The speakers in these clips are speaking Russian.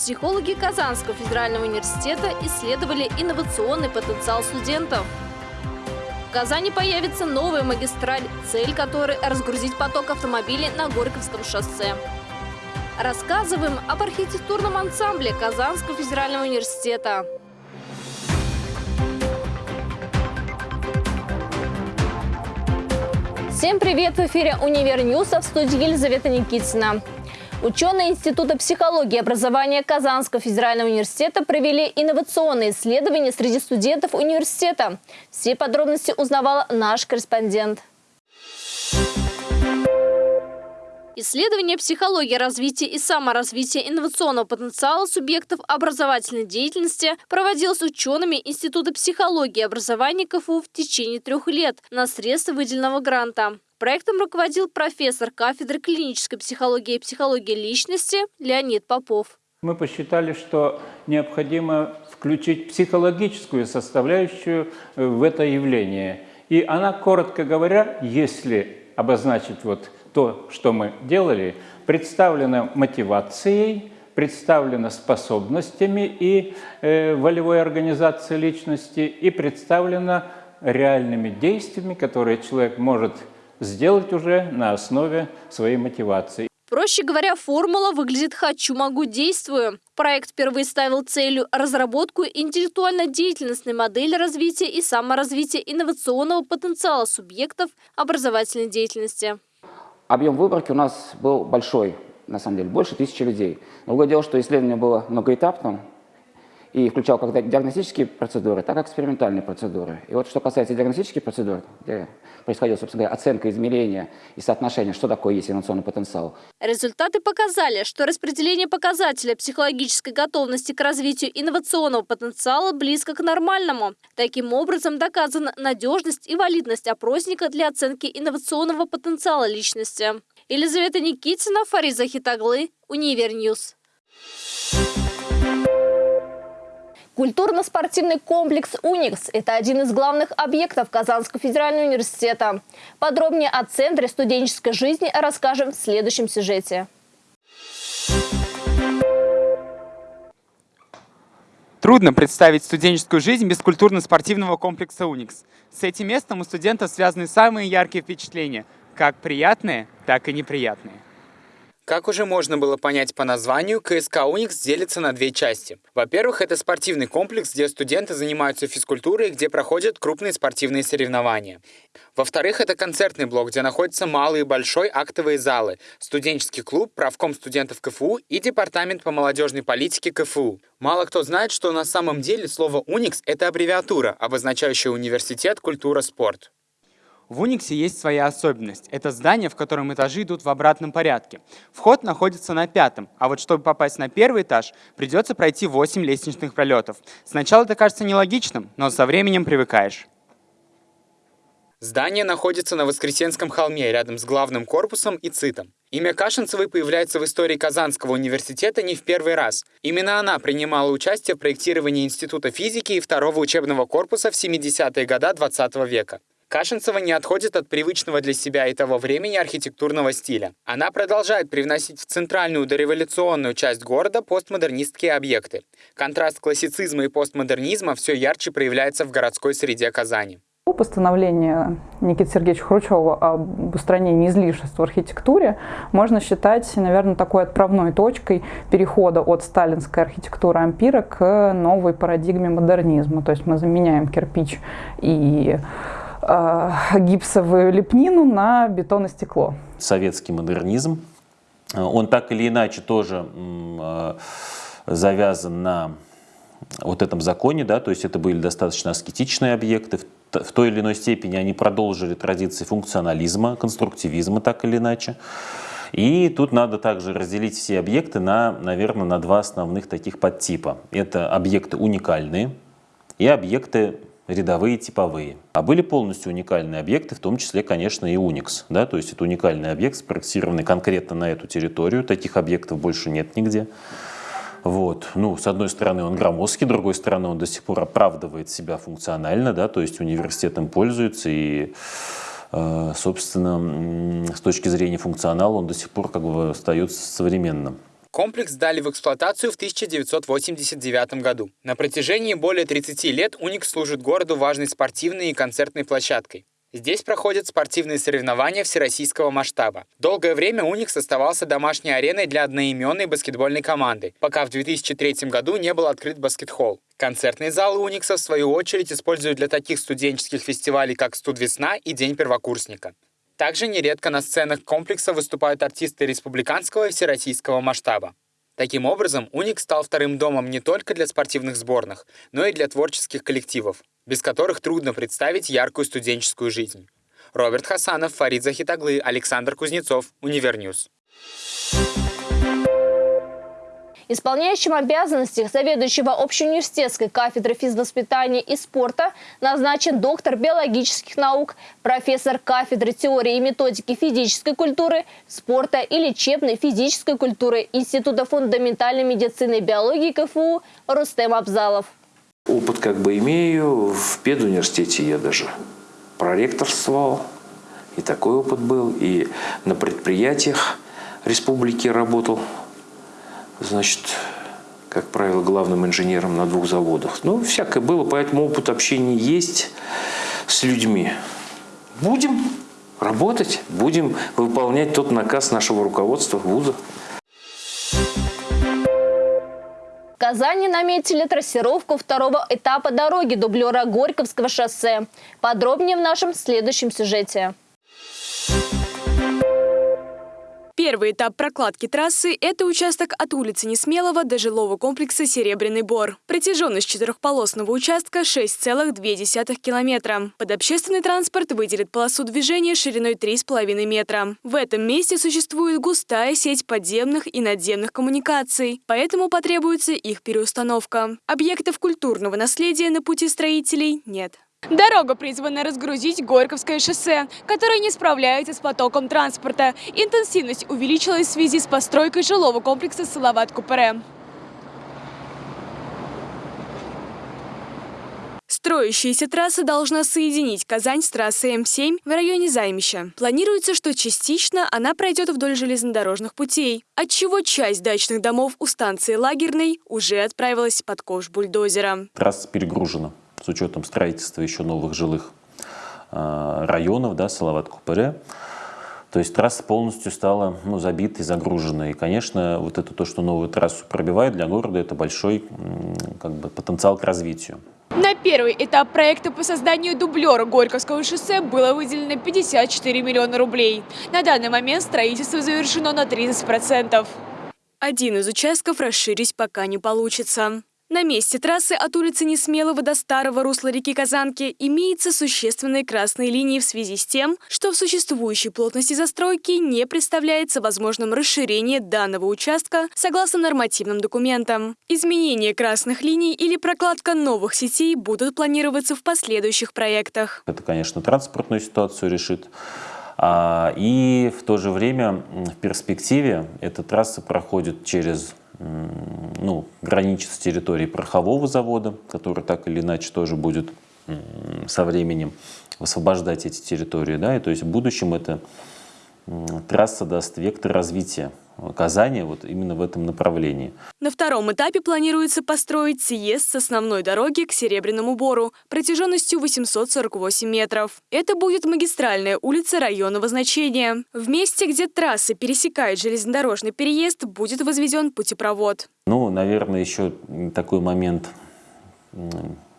Психологи Казанского федерального университета исследовали инновационный потенциал студентов. В Казани появится новая магистраль, цель которой – разгрузить поток автомобилей на Горьковском шоссе. Рассказываем об архитектурном ансамбле Казанского федерального университета. Всем привет! В эфире «Универ Ньюса» в студии Елизавета Никитина. Ученые Института психологии и образования Казанского федерального университета провели инновационные исследования среди студентов университета. Все подробности узнавала наш корреспондент. Исследование психологии развития и саморазвития инновационного потенциала субъектов образовательной деятельности проводилось учеными Института психологии и образования КФУ в течение трех лет на средства выделенного гранта. Проектом руководил профессор кафедры клинической психологии и психологии личности Леонид Попов. Мы посчитали, что необходимо включить психологическую составляющую э, в это явление. И она, коротко говоря, если обозначить вот то, что мы делали, представлена мотивацией, представлена способностями и э, волевой организацией личности, и представлена реальными действиями, которые человек может сделать уже на основе своей мотивации. Проще говоря, формула выглядит «хочу, могу, действую». Проект впервые ставил целью разработку интеллектуально-деятельностной модели развития и саморазвития инновационного потенциала субъектов образовательной деятельности. Объем выборки у нас был большой, на самом деле, больше тысячи людей. Другое дело, что исследование было многоэтапным, и включал как диагностические процедуры, так и экспериментальные процедуры. И вот что касается диагностических процедур, где происходила, собственно говоря, оценка, измерения и соотношение, что такое есть инновационный потенциал. Результаты показали, что распределение показателя психологической готовности к развитию инновационного потенциала близко к нормальному. Таким образом, доказана надежность и валидность опросника для оценки инновационного потенциала личности. Елизавета Никитина, Фарид Захитаглы, Univer News. Культурно-спортивный комплекс «Уникс» – это один из главных объектов Казанского федерального университета. Подробнее о Центре студенческой жизни расскажем в следующем сюжете. Трудно представить студенческую жизнь без культурно-спортивного комплекса «Уникс». С этим местом у студентов связаны самые яркие впечатления, как приятные, так и неприятные. Как уже можно было понять по названию, КСК «Уникс» делится на две части. Во-первых, это спортивный комплекс, где студенты занимаются физкультурой где проходят крупные спортивные соревнования. Во-вторых, это концертный блок, где находятся малый и большой актовые залы, студенческий клуб, правком студентов КФУ и департамент по молодежной политике КФУ. Мало кто знает, что на самом деле слово «Уникс» — это аббревиатура, обозначающая университет культура-спорт. В Униксе есть своя особенность. Это здание, в котором этажи идут в обратном порядке. Вход находится на пятом, а вот чтобы попасть на первый этаж, придется пройти 8 лестничных пролетов. Сначала это кажется нелогичным, но со временем привыкаешь. Здание находится на Воскресенском холме, рядом с главным корпусом и ЦИТом. Имя Кашинцевой появляется в истории Казанского университета не в первый раз. Именно она принимала участие в проектировании Института физики и второго учебного корпуса в 70-е годы 20 века. Кашинцева не отходит от привычного для себя и того времени архитектурного стиля. Она продолжает привносить в центральную дореволюционную часть города постмодернистские объекты. Контраст классицизма и постмодернизма все ярче проявляется в городской среде Казани. Постановление Никиты Сергеевича Хрущева об устранении излишеств в архитектуре можно считать, наверное, такой отправной точкой перехода от сталинской архитектуры ампира к новой парадигме модернизма. То есть мы заменяем кирпич и э, гипсовую лепнину на бетон и стекло. Советский модернизм, он так или иначе тоже э, завязан на вот этом законе, да, то есть это были достаточно аскетичные объекты, в той или иной степени они продолжили традиции функционализма, конструктивизма так или иначе. И тут надо также разделить все объекты на, наверное, на два основных таких подтипа. Это объекты уникальные и объекты рядовые типовые. А были полностью уникальные объекты, в том числе, конечно, и Unix. Да? То есть это уникальный объект, спроектированный конкретно на эту территорию. Таких объектов больше нет нигде. Вот. Ну, с одной стороны, он громоздкий, с другой стороны, он до сих пор оправдывает себя функционально, да, то есть университет им пользуется, и, э, собственно, с точки зрения функционала он до сих пор как бы остается современным. Комплекс сдали в эксплуатацию в 1989 году. На протяжении более 30 лет «Уникс» служит городу важной спортивной и концертной площадкой. Здесь проходят спортивные соревнования всероссийского масштаба. Долгое время «Уникс» оставался домашней ареной для одноименной баскетбольной команды, пока в 2003 году не был открыт баскетхолл. Концертные залы «Уникса» в свою очередь используют для таких студенческих фестивалей, как «Студ-весна» и «День первокурсника». Также нередко на сценах комплекса выступают артисты республиканского и всероссийского масштаба. Таким образом, «Уникс» стал вторым домом не только для спортивных сборных, но и для творческих коллективов без которых трудно представить яркую студенческую жизнь. Роберт Хасанов, Фарид Захитаглы, Александр Кузнецов, Univer News. Исполняющим обязанности заведующего общеуниверситетской кафедры физвоспитания и спорта назначен доктор биологических наук, профессор кафедры теории и методики физической культуры, спорта и лечебной физической культуры Института фундаментальной медицины и биологии КФУ Рустем Абзалов. Опыт как бы имею. В педуниверситете я даже проректорствовал. И такой опыт был. И на предприятиях республики работал. Значит, как правило, главным инженером на двух заводах. Ну, всякое было, поэтому опыт общения есть с людьми. Будем работать, будем выполнять тот наказ нашего руководства вуза. Казани наметили трассировку второго этапа дороги дублера Горьковского шоссе. Подробнее в нашем следующем сюжете. Первый этап прокладки трассы – это участок от улицы Несмелого до жилого комплекса «Серебряный Бор». Протяженность четырехполосного участка – 6,2 километра. Под общественный транспорт выделит полосу движения шириной 3,5 метра. В этом месте существует густая сеть подземных и надземных коммуникаций, поэтому потребуется их переустановка. Объектов культурного наследия на пути строителей нет. Дорога призвана разгрузить Горьковское шоссе, которое не справляется с потоком транспорта. Интенсивность увеличилась в связи с постройкой жилого комплекса Салават-Купере. Строящаяся трасса должна соединить Казань с трассой М7 в районе Займища. Планируется, что частично она пройдет вдоль железнодорожных путей, отчего часть дачных домов у станции Лагерной уже отправилась под ковш бульдозера. Трасса перегружена с учетом строительства еще новых жилых а, районов, да, Салават-Купыре. То есть трасса полностью стала ну, забитой, загруженной. И, конечно, вот это то, что новую трассу пробивает для города, это большой как бы, потенциал к развитию. На первый этап проекта по созданию дублера Горьковского шоссе было выделено 54 миллиона рублей. На данный момент строительство завершено на 30%. Один из участков расширить пока не получится. На месте трассы от улицы Несмелого до старого русла реки Казанки имеется существенные красные линии в связи с тем, что в существующей плотности застройки не представляется возможным расширение данного участка согласно нормативным документам. Изменение красных линий или прокладка новых сетей будут планироваться в последующих проектах. Это, конечно, транспортную ситуацию решит. А, и в то же время в перспективе эта трасса проходит через ну, граничит с территорией порохового завода, который так или иначе тоже будет со временем освобождать эти территории. Да? И то есть в будущем эта трасса даст вектор развития Казани вот именно в этом направлении. На втором этапе планируется построить съезд с основной дороги к Серебряному Бору протяженностью 848 метров. Это будет магистральная улица районного значения. В месте, где трасса пересекает железнодорожный переезд, будет возведен путепровод. Ну, наверное, еще такой момент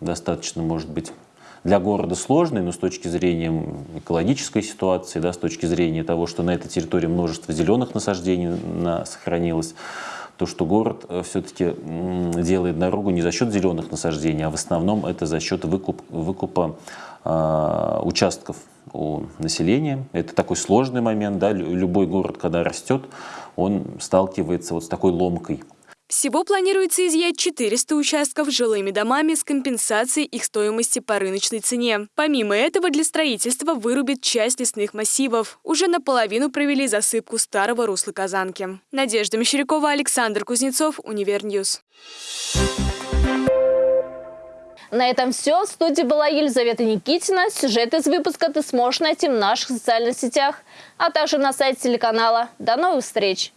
достаточно, может быть, для города сложный, но с точки зрения экологической ситуации, да, с точки зрения того, что на этой территории множество зеленых насаждений на, сохранилось, то, что город э, все-таки делает дорогу не за счет зеленых насаждений, а в основном это за счет выкуп, выкупа э, участков у населения. Это такой сложный момент. Да? Любой город, когда растет, он сталкивается вот с такой ломкой. Всего планируется изъять 400 участков жилыми домами с компенсацией их стоимости по рыночной цене. Помимо этого, для строительства вырубит часть лесных массивов. Уже наполовину провели засыпку старого русла Казанки. Надежда Мещерякова, Александр Кузнецов, Univer News. На этом все. В студии была Елизавета Никитина. Сюжет из выпуска ты сможешь найти в наших социальных сетях, а также на сайте телеканала. До новых встреч!